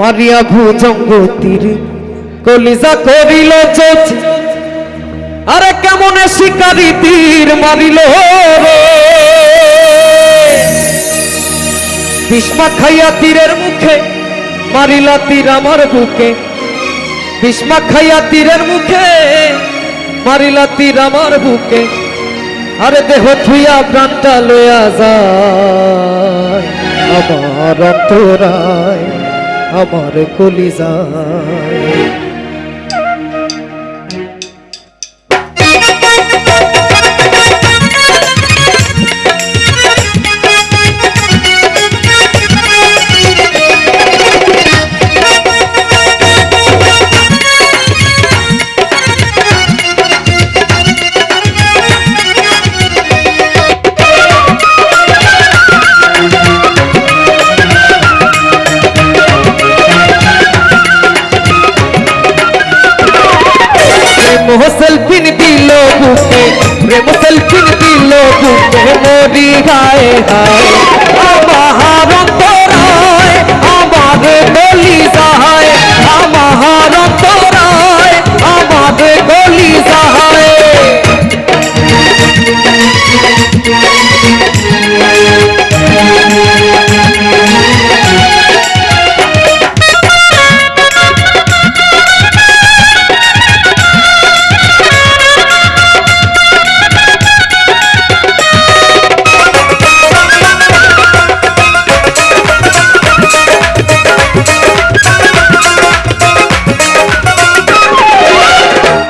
মারিয়া ভুজঙ্গ তীর, কলিজা করিল চোচ আরে কেমনে শিকারি তীর মারিল ভীষ্মা খাইয়া তীরের মুখে, মারিলা তীর আমার বুকে। ভীষ্মা খাইয়া তীরের মুখে, মারিলা তীর আমার বুকে। আরে দেহ থুইয়া প্রাণটা লইয়া যায়, আমার অন্তরায়। আমার কলিজায়। প্রেম সেলফিন দিল বুকে প্রেম সেলফিন দিল বুকে মরি গায়ে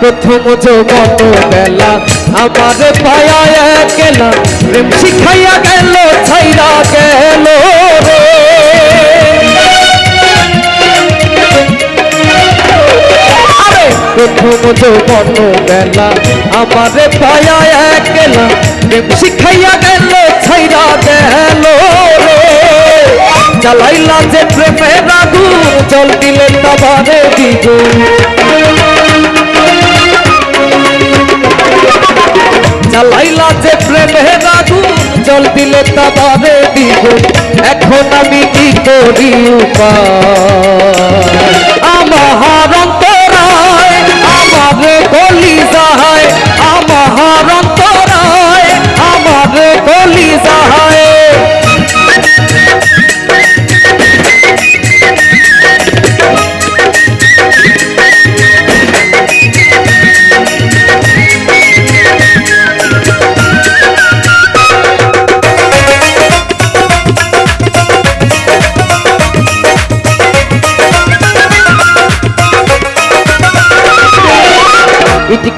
প্রথম যৌবন বেলা আমার পায়া গেলা প্রেম শিখাইয়া গেল, ছাইরা গেল প্রথম যৌবন বেলা আমার পায়া গেলা প্রেম শিখাইয়া গেল, ছাইরা গেল রে। জ্বালাইলা যে প্রেমের আগুন, জল দিলে তাবারে জ্বালাইলা যে প্রেমে আগুন জল দিলে তাবারে দিব। এখন আমি কি করি উপায়? আমার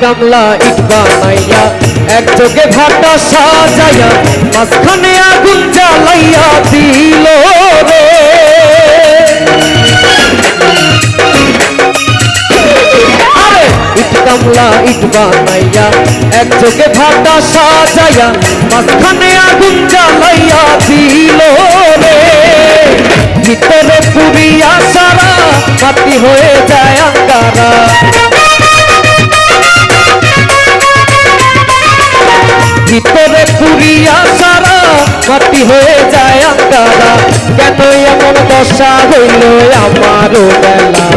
কামলা ইট বানাইয়া, এক যোগে ভাটা সাজাইয়া, মাঝখানে আগুন জ্বালাইয়া দিল রে। ইট কামলা ইট বানাইয়া, এক যোগে ভাটা সাজাইয়া, মাঝখানে আগুন জ্বালাইয়া দিল রে। ভিতরে পুরিয়া সারা হয়ে যায় আঙ্গারা। মাটি হয়ে যায় আপনারা কেন এমন দশা হইল আমারও বেলা